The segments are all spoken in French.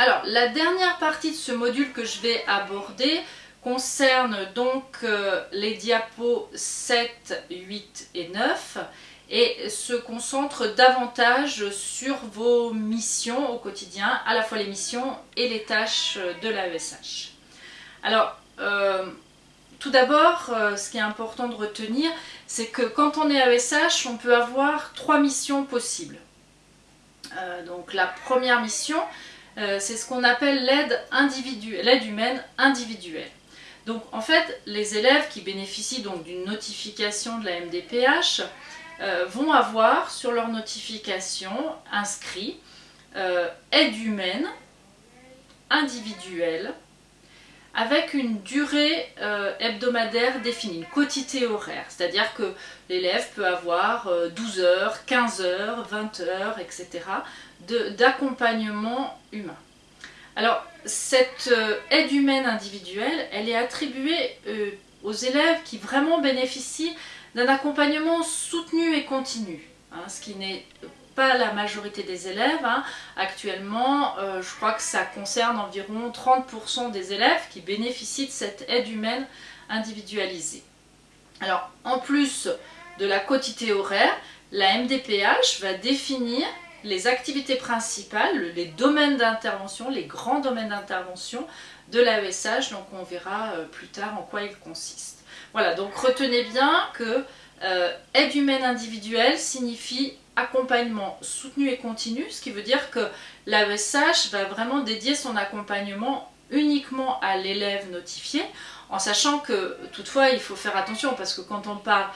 Alors, la dernière partie de ce module que je vais aborder concerne donc euh, les diapos 7, 8 et 9 et se concentre davantage sur vos missions au quotidien, à la fois les missions et les tâches de l'AESH. Alors, euh, tout d'abord, euh, ce qui est important de retenir, c'est que quand on est AESH, on peut avoir trois missions possibles. Donc la première mission, c'est ce qu'on appelle l'aide humaine individuelle. Donc en fait, les élèves qui bénéficient donc d'une notification de la MDPH euh, vont avoir sur leur notification inscrit euh, aide humaine individuelle avec une durée euh, hebdomadaire définie, une quotité horaire. C'est-à-dire que l'élève peut avoir 12 heures, 15 heures, 20 heures, etc. d'accompagnement humain. Alors, cette aide humaine individuelle, elle est attribuée aux élèves qui vraiment bénéficient d'un accompagnement soutenu et continu, hein, ce qui n'est pas la majorité des élèves. Hein. Actuellement, euh, je crois que ça concerne environ 30% des élèves qui bénéficient de cette aide humaine individualisée. Alors, en plus de la quotité horaire, la MDPH va définir les activités principales, les domaines d'intervention, les grands domaines d'intervention de l'AESH, donc on verra euh, plus tard en quoi ils consistent. Voilà, donc retenez bien que euh, aide humaine individuelle signifie accompagnement soutenu et continu, ce qui veut dire que l'AESH va vraiment dédier son accompagnement uniquement à l'élève notifié, en sachant que toutefois il faut faire attention parce que quand on parle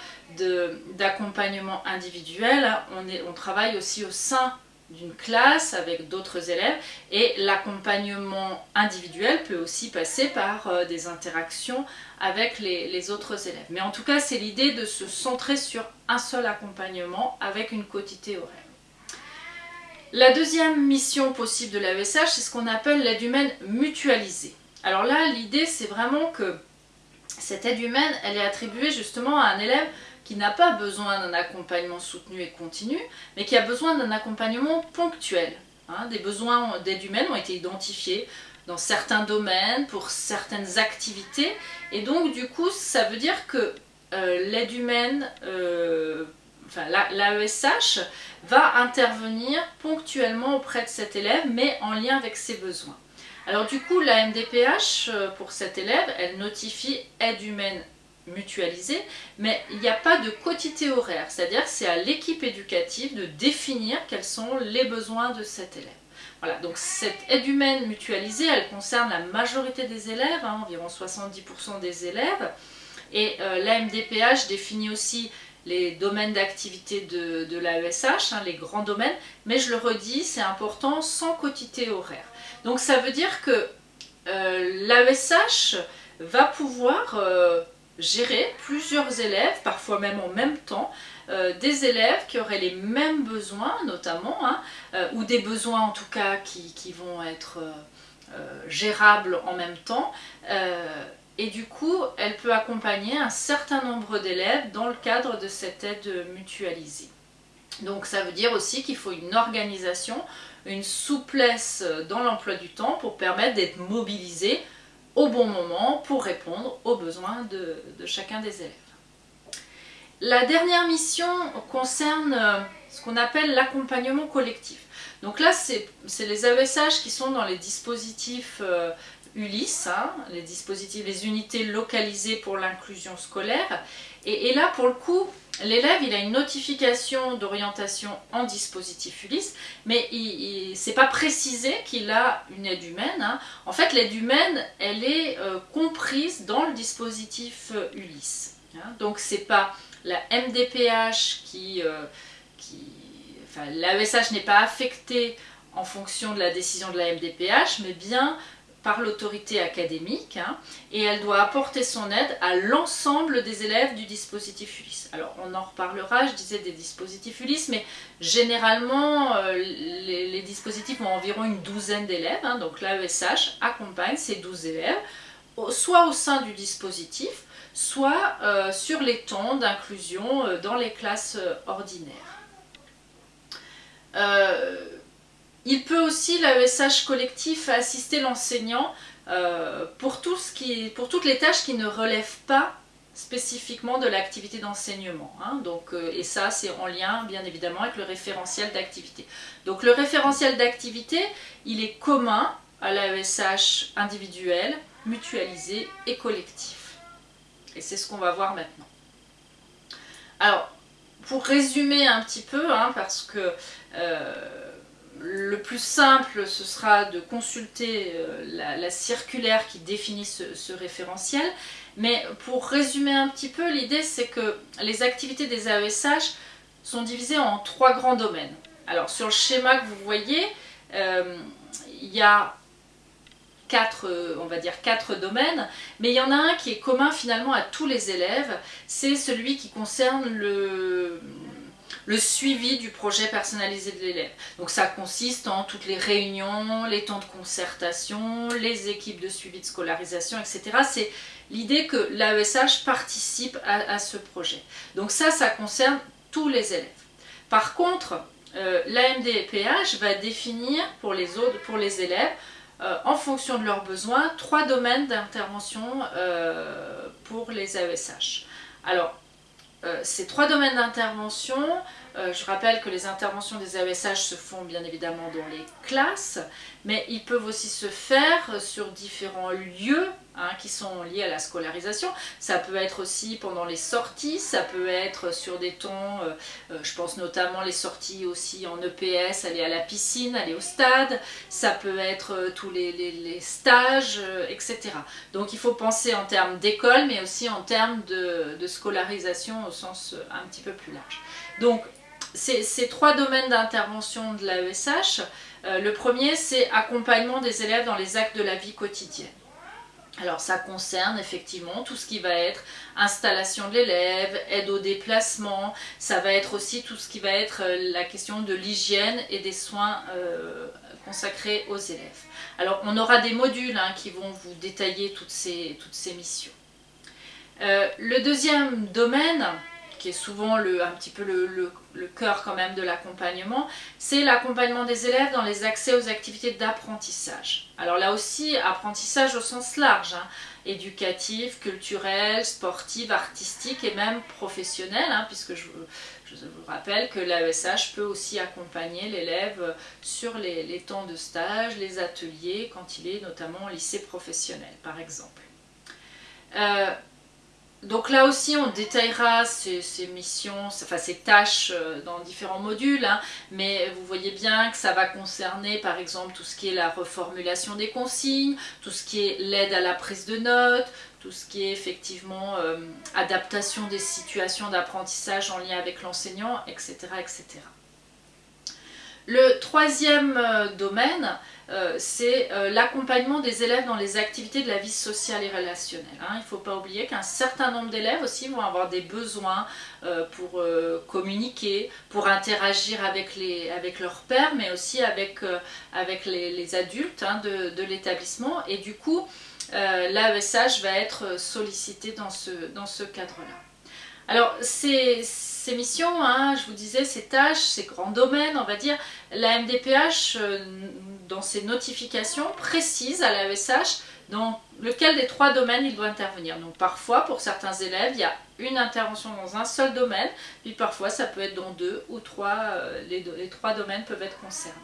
d'accompagnement individuel, on, on travaille aussi au sein d'une classe avec d'autres élèves et l'accompagnement individuel peut aussi passer par euh, des interactions avec les, autres élèves. Mais en tout cas, c'est l'idée de se centrer sur un seul accompagnement avec une quotité horaire. La deuxième mission possible de l'AESH, c'est ce qu'on appelle l'aide humaine mutualisée. Alors là, l'idée, c'est vraiment que cette aide humaine, elle est attribuée justement à un élève qui n'a pas besoin d'un accompagnement soutenu et continu, mais qui a besoin d'un accompagnement ponctuel. Hein. des besoins d'aide humaine ont été identifiés dans certains domaines, pour certaines activités, et donc du coup ça veut dire que euh, l'aide humaine, euh, l'AESH, va intervenir ponctuellement auprès de cet élève, mais en lien avec ses besoins. Alors du coup, la MDPH, euh, pour cet élève, elle notifie aide humaine mutualisée, mais il n'y a pas de quotité horaire, c'est-à-dire c'est à l'équipe éducative de définir quels sont les besoins de cet élève. Voilà, donc cette aide humaine mutualisée, elle concerne la majorité des élèves, hein, environ 70% des élèves, et euh, l'AMDPH définit aussi les domaines d'activité de, de l'AESH, hein, les grands domaines, mais je le redis, c'est important, sans quotité horaire. Donc ça veut dire que euh, l'AESH va pouvoir euh, gérer plusieurs élèves, parfois même en même temps, euh, des élèves qui auraient les mêmes besoins notamment, hein, euh, ou des besoins en tout cas qui, vont être euh, gérables en même temps, et du coup elle peut accompagner un certain nombre d'élèves dans le cadre de cette aide mutualisée. Donc ça veut dire aussi qu'il faut une organisation, une souplesse dans l'emploi du temps pour permettre d'être mobilisé au bon moment pour répondre aux besoins de, chacun des élèves. La dernière mission concerne euh, ce qu'on appelle l'accompagnement collectif. Donc là, c'est les AESH qui sont dans les dispositifs euh, ULIS, hein, les dispositifs, les unités localisées pour l'inclusion scolaire. Et, là, pour le coup, l'élève, il a une notification d'orientation en dispositif ULIS, mais il, n'est c'est pas précisé qu'il a une aide humaine. Hein. En fait, l'aide humaine, elle est euh, comprise dans le dispositif euh, ULIS. Hein. Donc, c'est pas la MDPH qui... Euh, enfin, l'AESH n'est pas affecté en fonction de la décision de la MDPH, mais bien par l'autorité académique hein, et elle doit apporter son aide à l'ensemble des élèves du dispositif ULIS. Alors on en reparlera, je disais des dispositifs ULIS, mais généralement euh, les, dispositifs ont environ une douzaine d'élèves, hein, donc l'AESH accompagne ces 12 élèves, soit au sein du dispositif, soit euh, sur les temps d'inclusion euh, dans les classes ordinaires. Il peut aussi, l'AESH collectif, assister l'enseignant euh, pour, toutes les tâches qui ne relèvent pas spécifiquement de l'activité d'enseignement. Hein. Euh, et ça, c'est en lien, bien évidemment, avec le référentiel d'activité. Donc, le référentiel d'activité, il est commun à l'AESH individuel, mutualisé et collectif. Et c'est ce qu'on va voir maintenant. Alors, pour résumer un petit peu, hein, parce que euh, le plus simple, ce sera de consulter euh, la, circulaire qui définit ce, référentiel. Mais pour résumer un petit peu, l'idée c'est que les activités des AESH sont divisées en trois grands domaines. Alors sur le schéma que vous voyez, euh, il y a quatre, euh, on va dire quatre domaines, mais il y en a un qui est commun finalement à tous les élèves, c'est celui qui concerne le, le suivi du projet personnalisé de l'élève. Donc ça consiste en toutes les réunions, les temps de concertation, les équipes de suivi de scolarisation, etc. C'est l'idée que l'AESH participe à, ce projet. Donc ça, ça concerne tous les élèves. Par contre, euh, l'AMDPH va définir pour les, autres, pour les élèves, euh, en fonction de leurs besoins, trois domaines d'intervention euh, pour les AESH. Alors, ces trois domaines d'intervention, euh, je rappelle que les interventions des AESH se font bien évidemment dans les classes, mais ils peuvent aussi se faire sur différents lieux hein, qui sont liés à la scolarisation. Ça peut être aussi pendant les sorties, ça peut être sur des temps, euh, je pense notamment les sorties aussi en EPS, aller à la piscine, aller au stade, ça peut être tous les, stages, etc. Donc il faut penser en termes d'école, mais aussi en termes de, de scolarisation au sens un petit peu plus large. Donc ces, trois domaines d'intervention de l'AESH, euh, le premier c'est accompagnement des élèves dans les actes de la vie quotidienne. Alors ça concerne effectivement tout ce qui va être installation de l'élève, aide au déplacement, ça va être aussi tout ce qui va être euh, la question de l'hygiène et des soins euh, consacrés aux élèves. Alors on aura des modules hein, qui vont vous détailler toutes ces, toutes ces missions. le deuxième domaine, qui est souvent le, un petit peu le, cœur quand même de l'accompagnement, c'est l'accompagnement des élèves dans les accès aux activités d'apprentissage. Alors là aussi, apprentissage au sens large, hein, éducatif, culturel, sportif, artistique et même professionnel, hein, puisque je, vous rappelle que l'AESH peut aussi accompagner l'élève sur les, temps de stage, les ateliers, quand il est notamment lycée professionnel par exemple. Euh, donc là aussi, on détaillera ces, missions, enfin ces tâches euh, dans différents modules, hein. mais vous voyez bien que ça va concerner par exemple tout ce qui est la reformulation des consignes, tout ce qui est l'aide à la prise de notes, tout ce qui est effectivement euh, adaptation des situations d'apprentissage en lien avec l'enseignant, etc., etc. Le troisième euh, domaine, euh, c'est euh, l'accompagnement des élèves dans les activités de la vie sociale et relationnelle. Hein. Il ne faut pas oublier qu'un certain nombre d'élèves aussi vont avoir des besoins pour communiquer, pour interagir avec, les, avec leurs pères, mais aussi avec, les, adultes hein, de, de l'établissement. Et du coup, l'AESH va être sollicité dans ce, dans ce cadre-là. Alors, c'est ces missions, hein, je vous disais, ces tâches, ces grands domaines, on va dire, la MDPH, euh, dans ses notifications, précise à l'AESH dans lequel des trois domaines il doit intervenir. Donc parfois, pour certains élèves, il y a une intervention dans un seul domaine, puis parfois ça peut être dans deux ou trois, euh, les trois domaines peuvent être concernés.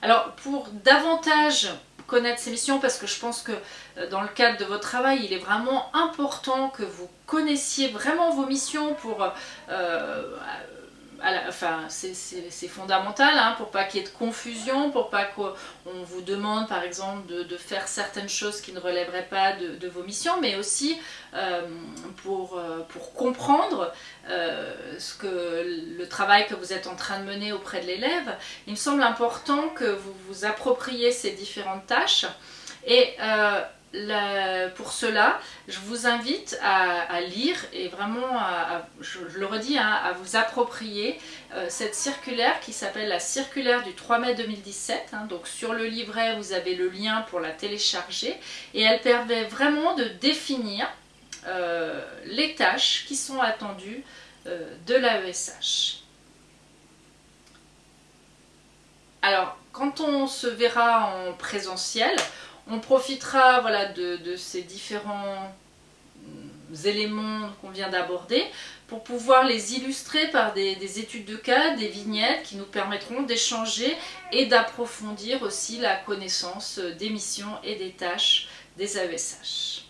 Alors pour davantage connaître ces missions parce que je pense que euh, dans le cadre de votre travail, il est vraiment important que vous connaissiez vraiment vos missions pour euh, enfin, c'est fondamental hein, pour pas qu'il y ait de confusion, pour pas qu'on vous demande par exemple de, faire certaines choses qui ne relèveraient pas de, vos missions, mais aussi euh, pour, euh, pour, comprendre euh, ce que, le travail que vous êtes en train de mener auprès de l'élève. Il me semble important que vous vous appropriez ces différentes tâches et pour cela, je vous invite à, lire et vraiment, je, le redis, hein, à vous approprier euh, cette circulaire qui s'appelle la circulaire du 3 mai 2017. Hein. donc sur le livret, vous avez le lien pour la télécharger et elle permet vraiment de définir euh, les tâches qui sont attendues euh, de l'AESH. Alors, quand on se verra en présentiel, on profitera voilà, de, ces différents mm, éléments qu'on vient d'aborder pour pouvoir les illustrer par des, études de cas, des vignettes qui nous permettront d'échanger et d'approfondir aussi la connaissance des missions et des tâches des AESH.